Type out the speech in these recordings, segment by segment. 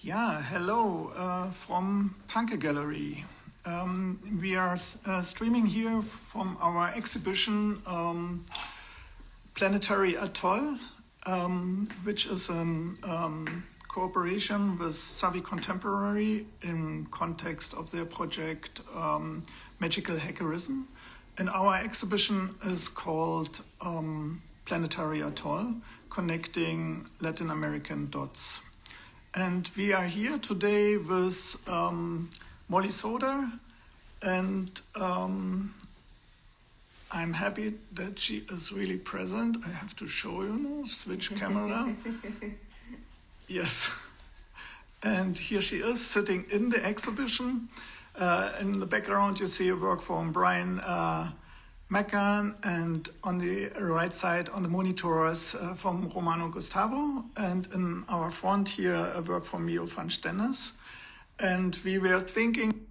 Yeah, hello uh, from Panke Gallery. Um, we are uh, streaming here from our exhibition um, Planetary Atoll, um, which is a um, cooperation with Savvy Contemporary in context of their project um, Magical Hackerism. And our exhibition is called um, Planetary Atoll, Connecting Latin American Dots. And we are here today with um, Molly Soda, and um, I'm happy that she is really present. I have to show you now, switch camera. yes. And here she is sitting in the exhibition. Uh, in the background, you see a work from Brian uh, Mackern, and on the right side on the monitors uh, from Romano Gustavo, and in our front here a work from Mio van Stennis. And we were thinking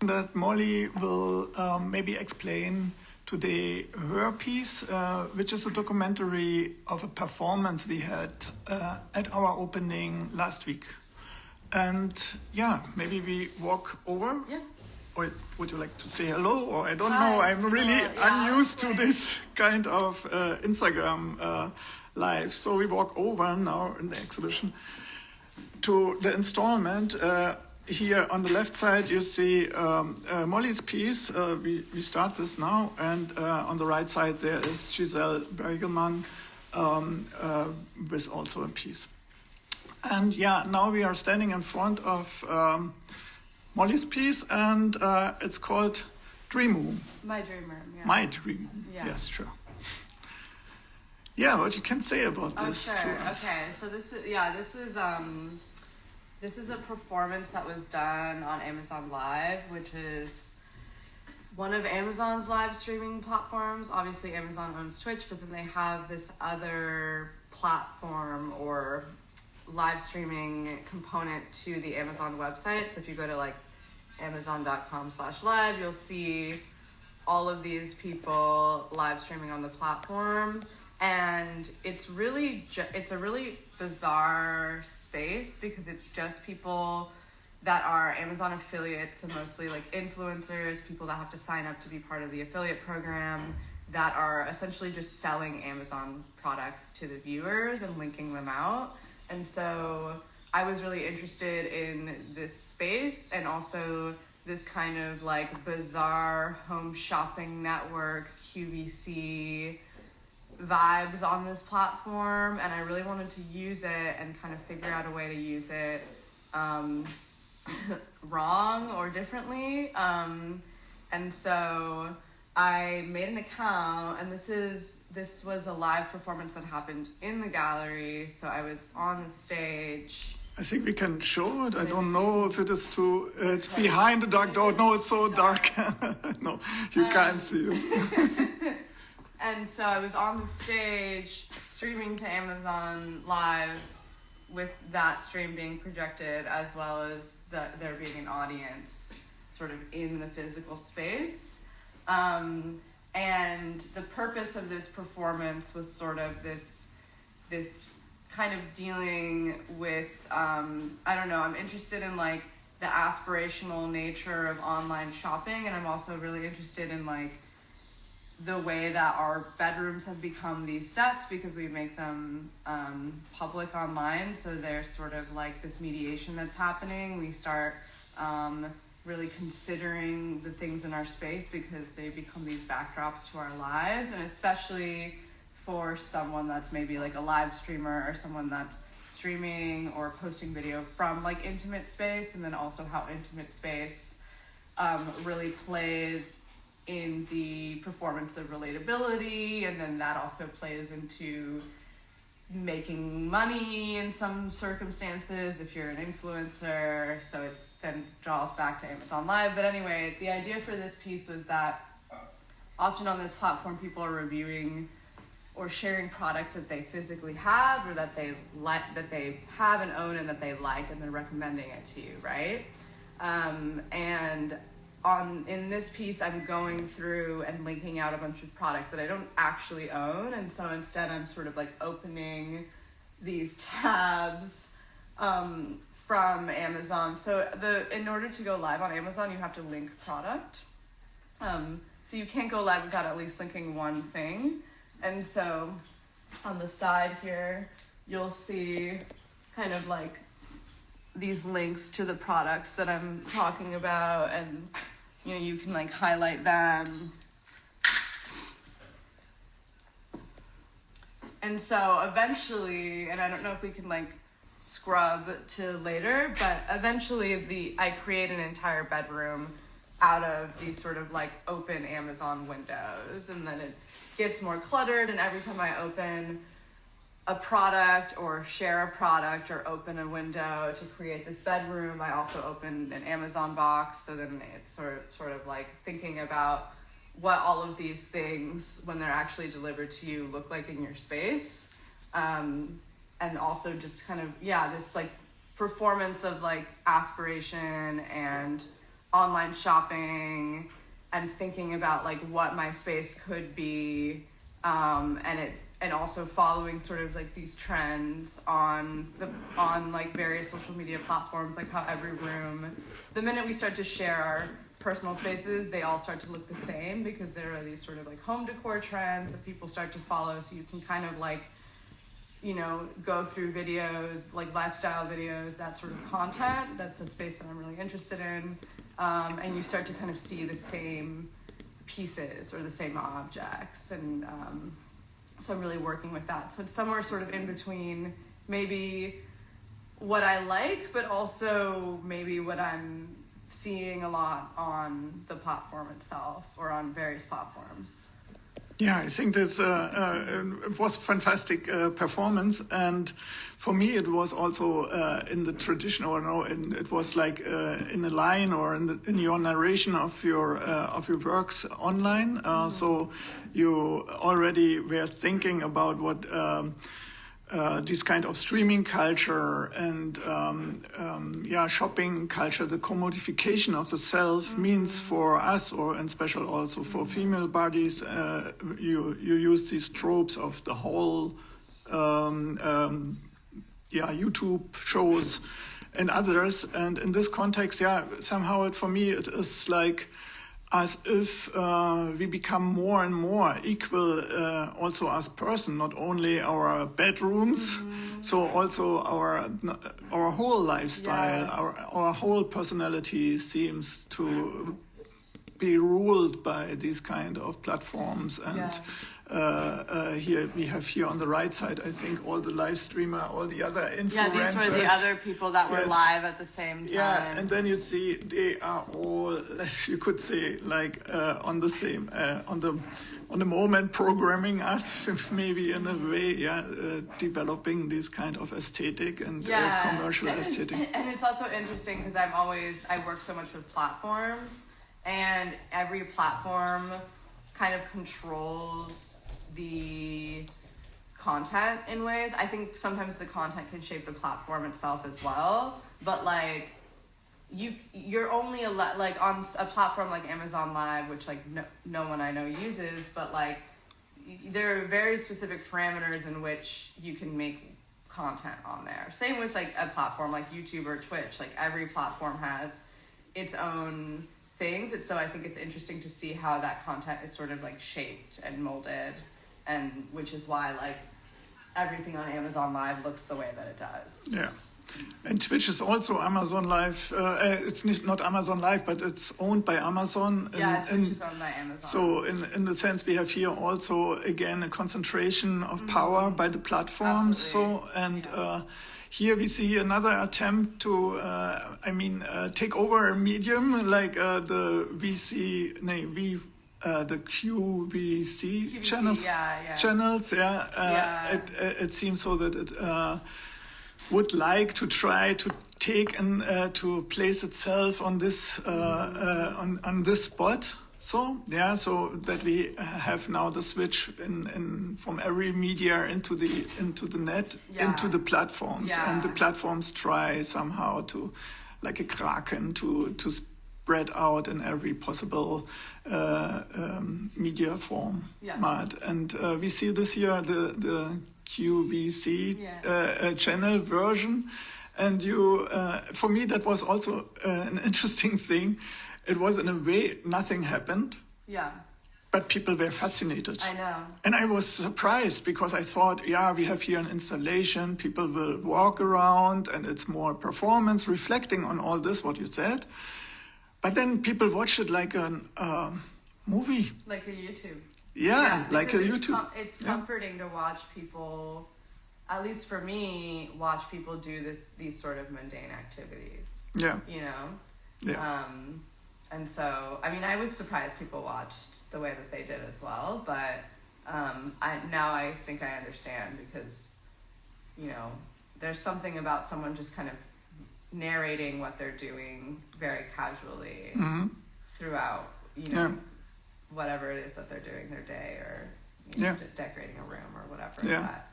that Molly will um, maybe explain today her piece, uh, which is a documentary of a performance we had uh, at our opening last week. And yeah, maybe we walk over. Yeah. Or would you like to say hello? Or I don't Hi. know. I'm really Uh, yeah, unused okay. to this kind of uh, Instagram uh, live. So we walk over now in the exhibition to the installment. Uh, here on the left side, you see um, uh, Molly's piece. Uh, we, we start this now. And uh, on the right side, there is Giselle Beiguelman um, uh, with also a piece. And yeah, now we are standing in front of um, Molly's piece, and uh, it's called Dream Room. My dream room. Yeah. My Dream Room. Yeah. Yes, sure. Yeah, what you can say about Oh, this sure. to us? Okay. So this is yeah. This is um, this is a performance that was done on Amazon Live, which is one of Amazon's live streaming platforms. Obviously, Amazon owns Twitch, but then they have this other platform or live streaming component to the Amazon website. So if you go to like amazon.com slash live, you'll see all of these people live streaming on the platform. And it's really, ju- it's a really bizarre space because it's just people that are Amazon affiliates and mostly like influencers, people that have to sign up to be part of the affiliate program that are essentially just selling Amazon products to the viewers and linking them out. And so I was really interested in this space and also this kind of like bizarre home shopping network, QVC vibes on this platform. And I really wanted to use it and kind of figure out a way to use it um, wrong or differently. Um, and so I made an account, and this is this was a live performance that happened in the gallery. So I was on the stage. I think we can show it. I don't know if it is too. Uh, it's behind the dark door. No, it's so dark. no, you can't see it. And so I was on the stage streaming to Amazon Live with that stream being projected as well as the, there being an audience sort of in the physical space. Um, and the purpose of this performance was sort of this this kind of dealing with um, I don't know, I'm interested in like the aspirational nature of online shopping and I'm also really interested in like the way that our bedrooms have become these sets because we make them um, public online. So there's sort of like this mediation that's happening. We start um, really considering the things in our space because they become these backdrops to our lives, and especially for someone that's maybe like a live streamer or someone that's streaming or posting video from like intimate space, and then also how intimate space um, really plays in the performance of relatability, and then that also plays into making money in some circumstances if you're an influencer. So it's then draws back to Amazon Live. But anyway, the idea for this piece was that often on this platform, people are reviewing or sharing products that they physically have or that they like that they have and own and that they like and they're recommending it to you right um, and on in this piece I'm going through and linking out a bunch of products that I don't actually own and so instead I'm sort of like opening these tabs um, from Amazon. So the in order to go live on Amazon you have to link product. Um, so you can't go live without at least linking one thing. And so on the side here you'll see kind of like these links to the products that I'm talking about and you know you can like highlight them. And so eventually and I don't know if we can like scrub to later but eventually the I create an entire bedroom out of these sort of like open Amazon windows and then it gets more cluttered and every time I open a product or share a product or open a window to create this bedroom. I also opened an Amazon box, so then it's sort of, sort of like thinking about what all of these things, when they're actually delivered to you, look like in your space. Um, and also just kind of, yeah, this like performance of like aspiration and online shopping and thinking about like what my space could be. Um, and it and also following sort of like these trends on the on like various social media platforms like how every room the minute we start to share our personal spaces they all start to look the same because there are these sort of like home decor trends that people start to follow. So you can kind of like you know go through videos like lifestyle videos that sort of content. That's the space that i'm really interested in. Um, and you start to kind of see the same pieces or the same objects. And um, so I'm really working with that. So it's somewhere sort of in between maybe what I like, but also maybe what I'm seeing a lot on the platform itself or on various platforms. Yeah, I think this uh, uh, it was a fantastic uh, performance, and for me it was also uh, in the tradition, or no, in, it was like uh, in a line or in, the, in your narration of your uh, of your works online. So you already were thinking about what. Um, uh, this kind of streaming culture and um, um, yeah, shopping culture, the commodification of the self mm -hmm. means for us, or in special also for female bodies, uh, you you use these tropes of the whole, um, um yeah, YouTube shows and others, and in this context, yeah, somehow it, for me it is like as if uh, we become more and more equal uh, also as person, not only our bedrooms, mm so also our our whole lifestyle, yeah. our our whole personality seems to be ruled by these kind of platforms and. Yeah here we have here on the right side, I think all the live streamer, all the other influencers. Yeah, these were the other people that were yes. live at the same time. Yeah, and then you see they are all, you could say, like uh, on the same, uh, on the on the moment programming us maybe in a way, yeah, uh, developing this kind of aesthetic and uh, yeah. commercial aesthetic. And it's also interesting because I'm always I work so much with platforms, and every platform kind of controls the content in ways. I think sometimes the content can shape the platform itself as well, but like you you're only a like on a platform like Amazon Live, which like no, no one I know uses, but like there are very specific parameters in which you can make content on there. Same with like a platform like YouTube or Twitch. Like every platform has its own things. And so I think it's interesting to see how that content is sort of like shaped and molded and which is why like everything on Amazon Live looks the way that it does. Yeah. And Twitch is also Amazon Live. Uh, uh it's not Amazon Live, but it's owned by Amazon. Yeah, Twitch is owned by Amazon. So in in the sense, we have here also again a concentration of mm -hmm. power by the platforms. So and. Yeah. Uh, here we see another attempt to, uh, I mean, uh, take over a medium like uh, the VC, no, V uh, the QVC, QVC channels, yeah, yeah. channels, yeah, uh, yeah. It, uh, it seems so that it uh, would like to try to take and uh, to place itself on this uh, on on this spot. So yeah, so that we have now the switch in, in from every media into the into the net yeah. into the platforms, and the platforms try somehow to, like a kraken, to to spread out in every possible uh, um, media form. Yeah. And uh, we see this year the, the QVC Yeah. uh, uh, channel version. And you, uh, for me, that was also an interesting thing. It was in a way nothing happened, Yeah, but people were fascinated. I know. And I was surprised because I thought, yeah, we have here an installation, people will walk around and it's more performance, reflecting on all this, what you said. But then people watch it like a um movie. Like a YouTube. Yeah, like a it's YouTube. com- it's Yeah. comforting to watch people, at least for me, watch people do this these sort of mundane activities. Yeah, You know. yeah, Um, and so, I mean, I was surprised people watched the way that they did as well, but um, I, now I think I understand because, you know, there's something about someone just kind of narrating what they're doing very casually throughout, you know, Yeah. whatever it is that they're doing their day or you know, Yeah. de- decorating a room or whatever. Yeah. But,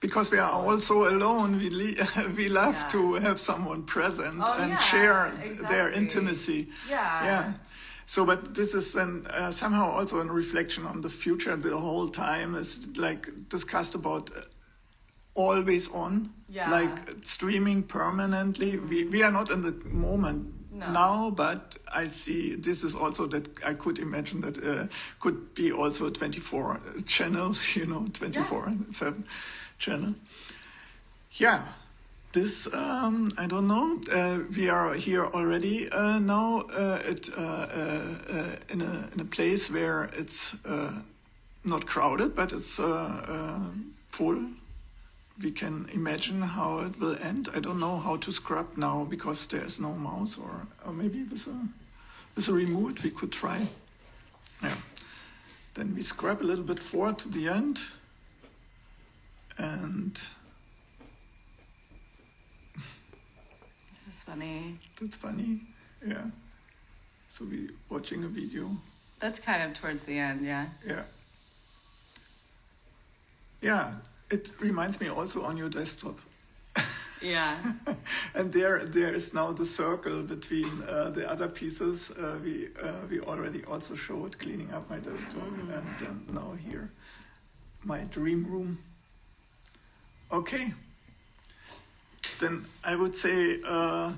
because we are also alone. We le- we love Yeah. to have someone present Oh, and share their intimacy. yeah. yeah so but this is then uh, somehow also a reflection on the future the whole time is like discussed about always on Yeah. like streaming permanently we, we are not in the moment No. now but i see this is also that i could imagine that uh, could be also a 24 channel you know 24 7 channel yeah this um, I don't know. Uh, we are here already uh, now uh, at, uh, uh, uh, in, a, in a place where it's uh, not crowded, but it's uh, uh, full. We can imagine how it will end. I don't know how to scrub now because there is no mouse, or, or maybe with a with a remote we could try. Yeah. Then we scrub a little bit forward to the end, and. This is funny. That's funny. Yeah. So we watching a video. That's kind of towards the end, yeah. Yeah. Yeah. It reminds me also on your desktop. Yeah. and there there is now the circle between uh, the other pieces. Uh, we uh, we already also showed cleaning up my desktop and um, now here my dream room. Okay. Then I would say uh,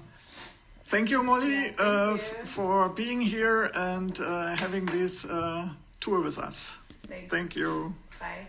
thank you, Molly, Yeah, thank uh, you. for being here and uh, having this uh, tour with us. Thanks. Thank you. Bye.